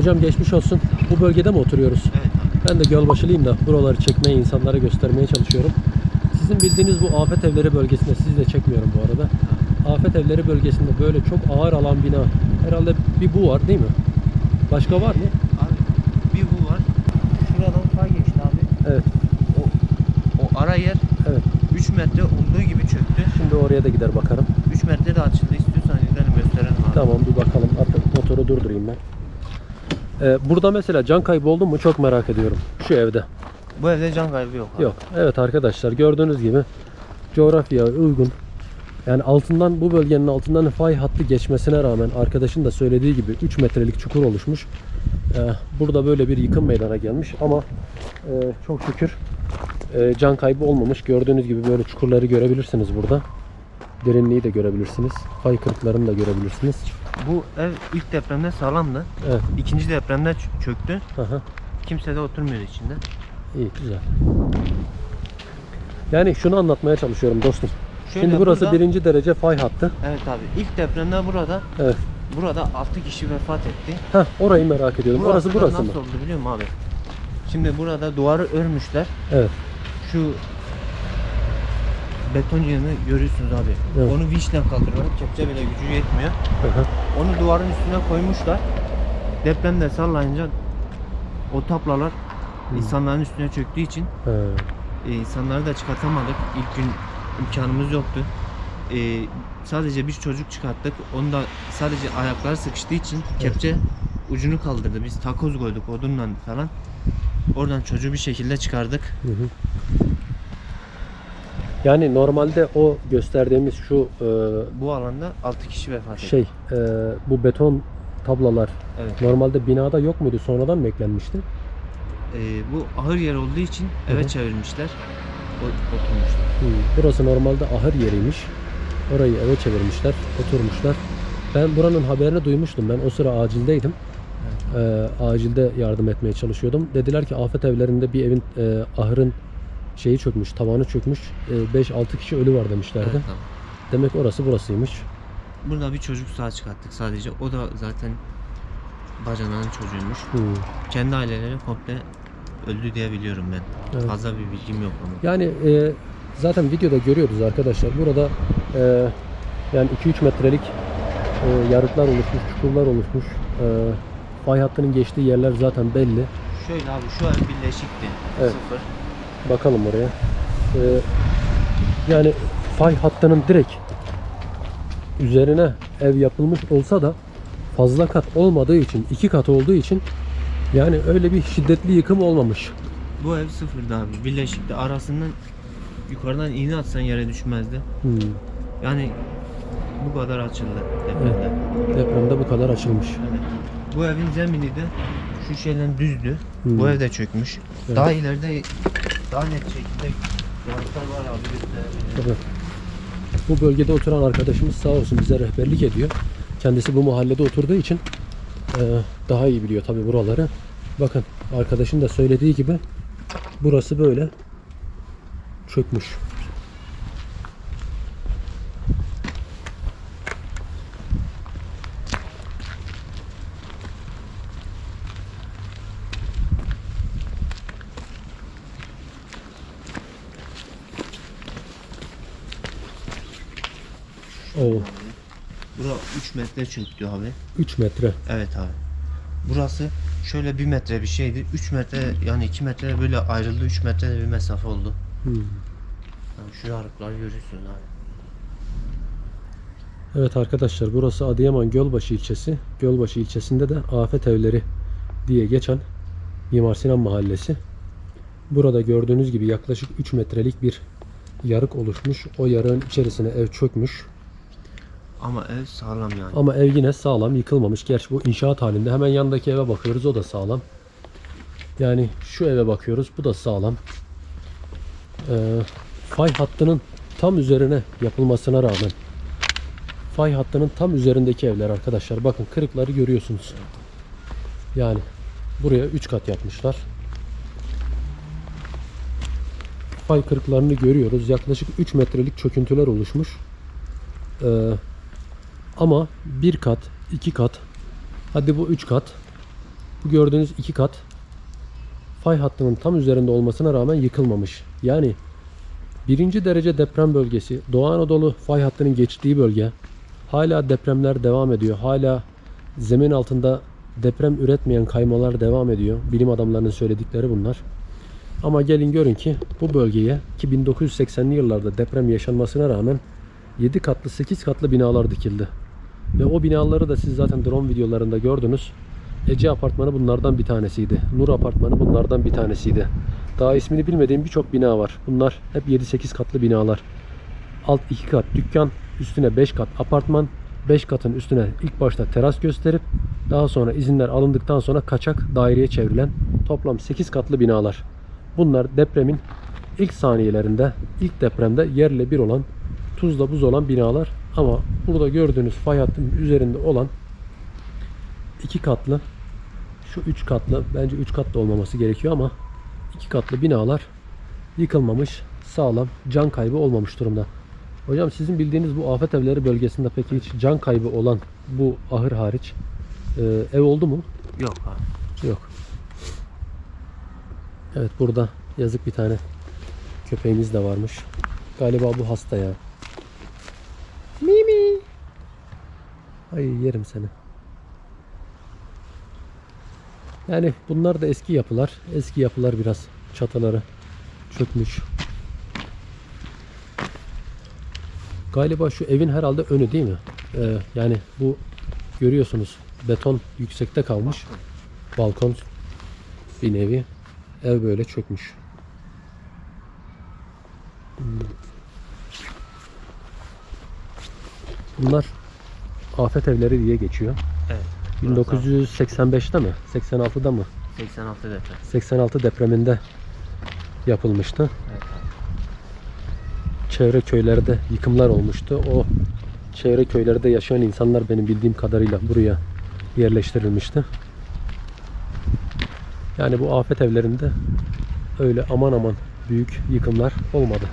Hocam geçmiş olsun. Bu bölgede mi oturuyoruz? Evet abi. Ben de Gölbaşılıyım da buraları çekmeye, insanlara göstermeye çalışıyorum. Sizin bildiğiniz bu afet evleri bölgesinde, sizi de çekmiyorum bu arada. Afet evleri bölgesinde böyle çok ağır alan bina. Herhalde bir bu var değil mi? Başka var mı? Abi bir bu var. Şuradan fay geçti abi. Evet. O, o ara yer Evet. 3 metre olduğu gibi çöktü. Şimdi oraya da gider bakarım. 3 metre de açıldı. İstiyorsan gidelim gösterelim abi. Tamam bir bakalım. Hatta motoru durdurayım ben. Ee, burada mesela can kaybı oldu mu çok merak ediyorum. Şu evde. Bu evde can kaybı yok abi. Yok. Evet arkadaşlar gördüğünüz gibi coğrafya uygun. Yani altından bu bölgenin altından fay hattı geçmesine rağmen arkadaşın da söylediği gibi 3 metrelik çukur oluşmuş. Ee, burada böyle bir yıkım meydana gelmiş ama e, çok şükür e, can kaybı olmamış. Gördüğünüz gibi böyle çukurları görebilirsiniz burada. Derinliği de görebilirsiniz. Fay kırıklarını da görebilirsiniz. Bu ev ilk depremde sağlamdı. Evet. İkinci depremde çöktü. Aha. Kimse de oturmuyor içinde. İyi güzel. Yani şunu anlatmaya çalışıyorum dostum. Şöyle Şimdi burası burada- birinci derece fay hattı. Evet abi. İlk depremde burada Evet. burada 6 kişi vefat etti. Heh, orayı merak ediyorum. Orası da burası mı? nasıl oldu biliyor musun abi? Şimdi burada duvarı örmüşler. Evet. Şu beton yığını görüyorsunuz abi. Evet. Onu vinçle kaldırıyorlar. Kepçe bile gücü yetmiyor. Hı hı. Onu duvarın üstüne koymuşlar. Depremde sallayınca o taplalar insanların üstüne çöktüğü için e, insanları da çıkartamadık. İlk gün imkanımız yoktu. E, sadece bir çocuk çıkarttık. Onu da sadece ayakları sıkıştığı için kepçe ucunu kaldırdı. Biz takoz koyduk odunla falan. Oradan çocuğu bir şekilde çıkardık. Hı hı. Yani normalde o gösterdiğimiz şu e, Bu alanda 6 kişi vefat etti. şey e, bu beton tablalar Evet. normalde binada yok muydu? Sonradan mı eklenmişti? E, bu ahır yer olduğu için Hı eve hı. çevirmişler. O- Oturmuşlar. Hı, Burası normalde ahır yeriymiş. Orayı eve çevirmişler, oturmuşlar. Ben buranın haberini duymuştum. Ben o sıra acildeydim. Ee, acilde yardım etmeye çalışıyordum. Dediler ki afet evlerinde bir evin e, ahırın şeyi çökmüş, tavanı çökmüş. E, 5-6 kişi ölü var demişlerdi. Evet, tamam. Demek orası burasıymış. Burada bir çocuk sağ çıkarttık sadece. O da zaten bacanağın çocuğuymuş. Hı. Kendi aileleri komple öldü diye biliyorum ben. Evet. Fazla bir bilgim yok ama. Yani e, zaten videoda görüyoruz arkadaşlar. Burada e, yani 2-3 metrelik e, yarıklar oluşmuş, çukurlar oluşmuş. E, fay hattının geçtiği yerler zaten belli. Şöyle abi şu ev birleşikti. Evet. Sıfır. Bakalım oraya. Ee, yani fay hattının direkt üzerine ev yapılmış olsa da fazla kat olmadığı için, iki kat olduğu için yani öyle bir şiddetli yıkım olmamış. Bu ev sıfırdı abi. Birleşikti. Arasından yukarıdan iğne atsan yere düşmezdi. Hmm, Yani bu kadar açıldı depremde. Depremde bu kadar açılmış. Evet. Bu evin zemini de şu şeyden düzdü. Hmm. Bu ev de çökmüş. Evet. Daha ileride daha net şekilde yarıklar var abi gösterebilirim. Tabii. Bu bölgede oturan arkadaşımız sağ olsun bize rehberlik ediyor. Kendisi bu mahallede oturduğu için e, daha iyi biliyor tabii buraları. Bakın arkadaşın da söylediği gibi burası böyle çökmüş. Oo, Bura 3 metre çöktü abi. 3 metre. Evet abi. Burası şöyle 1 metre bir şeydi. 3 metre yani 2 metre böyle ayrıldı. 3 metre bir mesafe oldu. Hmm. Yani şu yarıkları görüyorsunuz abi. Evet arkadaşlar burası Adıyaman Gölbaşı ilçesi. Gölbaşı ilçesinde de Afet Evleri diye geçen Mimar Sinan Mahallesi. Burada gördüğünüz gibi yaklaşık 3 metrelik bir yarık oluşmuş. O yarığın içerisine ev çökmüş. Ama ev sağlam yani. Ama ev yine sağlam yıkılmamış. Gerçi bu inşaat halinde. Hemen yandaki eve bakıyoruz. O da sağlam. Yani şu eve bakıyoruz. Bu da sağlam. Ee, fay hattının tam üzerine yapılmasına rağmen fay hattının tam üzerindeki evler arkadaşlar. Bakın kırıkları görüyorsunuz. Yani buraya 3 kat yapmışlar. Fay kırıklarını görüyoruz. Yaklaşık 3 metrelik çöküntüler oluşmuş. Ee, ama bir kat, iki kat, hadi bu üç kat Bu gördüğünüz iki kat fay hattının tam üzerinde olmasına rağmen yıkılmamış. Yani birinci derece deprem bölgesi Doğu Anadolu fay hattının geçtiği bölge hala depremler devam ediyor. Hala zemin altında deprem üretmeyen kaymalar devam ediyor. Bilim adamlarının söyledikleri bunlar. Ama gelin görün ki bu bölgeye ki 1980'li yıllarda deprem yaşanmasına rağmen 7 katlı 8 katlı binalar dikildi. Ve o binaları da siz zaten drone videolarında gördünüz. Ece apartmanı bunlardan bir tanesiydi. Nur apartmanı bunlardan bir tanesiydi. Daha ismini bilmediğim birçok bina var. Bunlar hep 7-8 katlı binalar. Alt 2 kat dükkan, üstüne 5 kat apartman, 5 katın üstüne ilk başta teras gösterip daha sonra izinler alındıktan sonra kaçak daireye çevrilen toplam 8 katlı binalar. Bunlar depremin ilk saniyelerinde, ilk depremde yerle bir olan, tuzla buz olan binalar. Ama burada gördüğünüz fay hattının üzerinde olan iki katlı, şu üç katlı, bence üç katlı olmaması gerekiyor ama iki katlı binalar yıkılmamış, sağlam, can kaybı olmamış durumda. Hocam sizin bildiğiniz bu afet evleri bölgesinde peki hiç can kaybı olan bu ahır hariç e, ev oldu mu? Yok abi. Yok. Evet burada yazık bir tane köpeğimiz de varmış. Galiba bu hasta ya. Ay yerim seni. Yani bunlar da eski yapılar. Eski yapılar biraz çatıları çökmüş. Galiba şu evin herhalde önü değil mi? Ee, yani bu görüyorsunuz beton yüksekte kalmış. Balkon bir nevi. Ev böyle çökmüş. Bunlar afet evleri diye geçiyor. Evet. 1985'te mi? 86'da mı? 86 deprem. 86 depreminde yapılmıştı. Evet. Çevre köylerde yıkımlar olmuştu. O çevre köylerde yaşayan insanlar benim bildiğim kadarıyla buraya yerleştirilmişti. Yani bu afet evlerinde öyle aman aman büyük yıkımlar olmadı.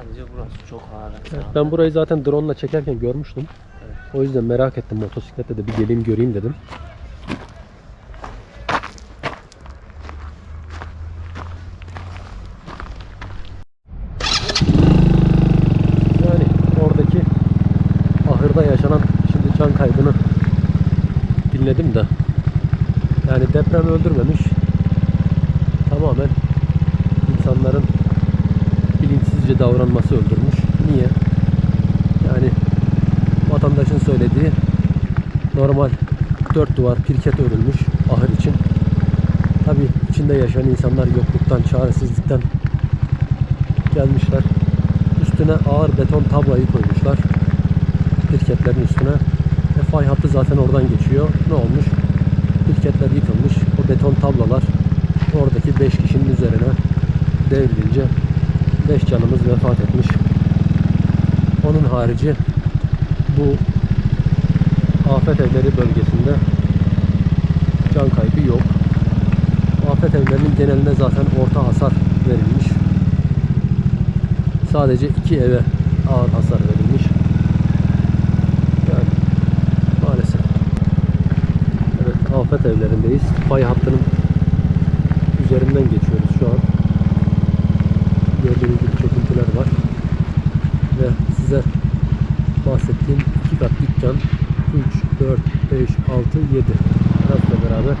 Sadece burası çok ağır. Evet, ben burayı zaten drone ile çekerken görmüştüm. Evet. O yüzden merak ettim motosikletle de bir geleyim göreyim dedim. Yani oradaki ahırda yaşanan şimdi can kaybını dinledim de yani deprem öldürmemiş tamamen insanların bilinçsizce davranması öldürmüş. Niye? Yani vatandaşın söylediği normal dört duvar pirket örülmüş ahır için. Tabi içinde yaşayan insanlar yokluktan, çaresizlikten gelmişler. Üstüne ağır beton tablayı koymuşlar. Pirketlerin üstüne. E, fay hattı zaten oradan geçiyor. Ne olmuş? Pirketler yıkılmış. O beton tablalar oradaki 5 kişinin üzerine devrilince 5 canımız vefat etmiş. Onun harici bu afet evleri bölgesinde can kaybı yok. Afet evlerinin geneline zaten orta hasar verilmiş. Sadece iki eve ağır hasar verilmiş. Yani maalesef. Evet afet evlerindeyiz. Fay hattının üzerinden geçiyoruz şu an. Gördüğünüz. Ve size bahsettiğim iki kat dükkan 3, 4, 5, 6, 7 tarafla beraber